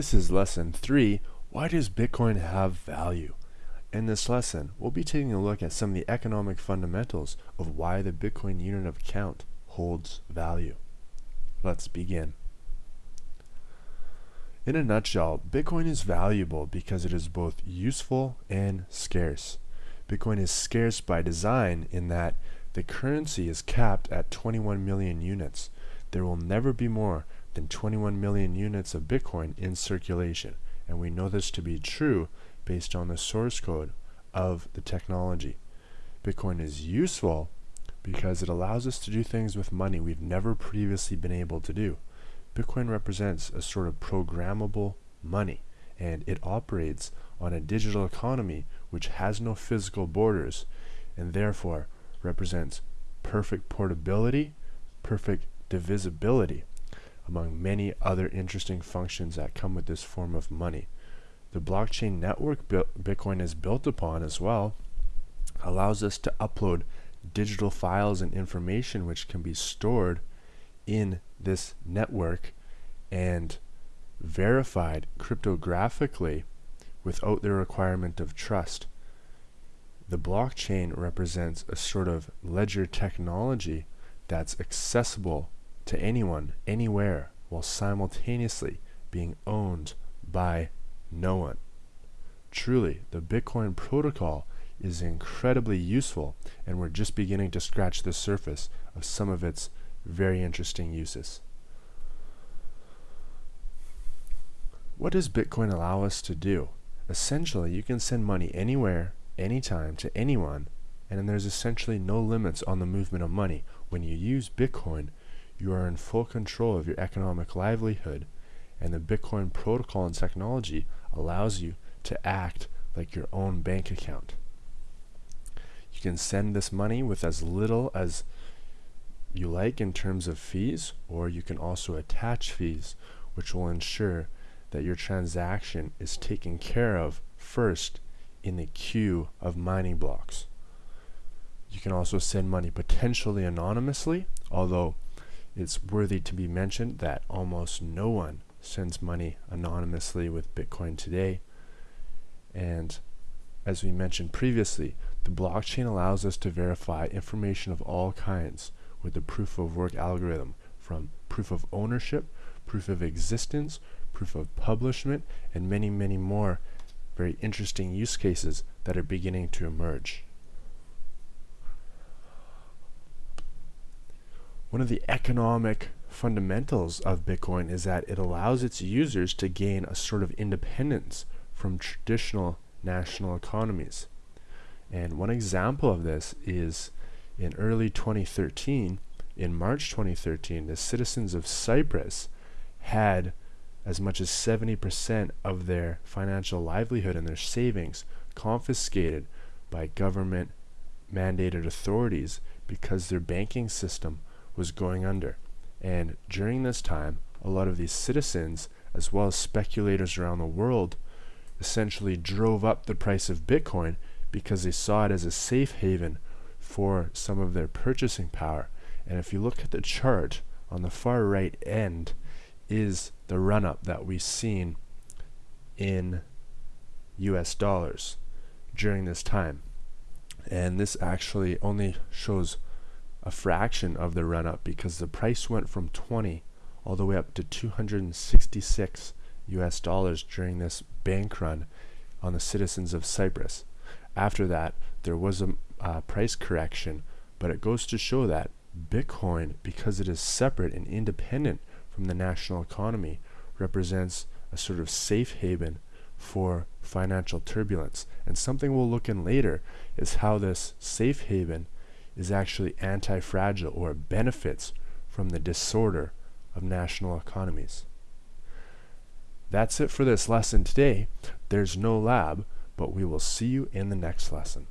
This is lesson 3, why does Bitcoin have value? In this lesson, we'll be taking a look at some of the economic fundamentals of why the Bitcoin unit of account holds value. Let's begin. In a nutshell, Bitcoin is valuable because it is both useful and scarce. Bitcoin is scarce by design in that the currency is capped at 21 million units. There will never be more than 21 million units of Bitcoin in circulation. And we know this to be true based on the source code of the technology. Bitcoin is useful because it allows us to do things with money we've never previously been able to do. Bitcoin represents a sort of programmable money and it operates on a digital economy which has no physical borders and therefore represents perfect portability, perfect divisibility among many other interesting functions that come with this form of money. The blockchain network Bitcoin is built upon as well allows us to upload digital files and information which can be stored in this network and verified cryptographically without the requirement of trust. The blockchain represents a sort of ledger technology that's accessible to anyone, anywhere, while simultaneously being owned by no one. Truly, the Bitcoin protocol is incredibly useful, and we're just beginning to scratch the surface of some of its very interesting uses. What does Bitcoin allow us to do? Essentially, you can send money anywhere, anytime, to anyone, and there's essentially no limits on the movement of money. When you use Bitcoin, you are in full control of your economic livelihood, and the Bitcoin protocol and technology allows you to act like your own bank account. You can send this money with as little as you like in terms of fees, or you can also attach fees, which will ensure that your transaction is taken care of first in the queue of mining blocks. You can also send money potentially anonymously, although it's worthy to be mentioned that almost no one sends money anonymously with Bitcoin today. And as we mentioned previously, the blockchain allows us to verify information of all kinds with the proof of work algorithm from proof of ownership, proof of existence, proof of publishment, and many, many more very interesting use cases that are beginning to emerge. One of the economic fundamentals of Bitcoin is that it allows its users to gain a sort of independence from traditional national economies. And one example of this is in early 2013, in March 2013, the citizens of Cyprus had as much as 70% of their financial livelihood and their savings confiscated by government mandated authorities because their banking system was going under. And during this time, a lot of these citizens, as well as speculators around the world, essentially drove up the price of Bitcoin because they saw it as a safe haven for some of their purchasing power. And if you look at the chart on the far right end, is the run up that we've seen in US dollars during this time. And this actually only shows a fraction of the run up because the price went from 20 all the way up to 266 US dollars during this bank run on the citizens of Cyprus. After that, there was a uh, price correction, but it goes to show that Bitcoin, because it is separate and independent from the national economy, represents a sort of safe haven for financial turbulence. And something we'll look in later is how this safe haven is actually anti-fragile or benefits from the disorder of national economies. That's it for this lesson today. There's no lab, but we will see you in the next lesson.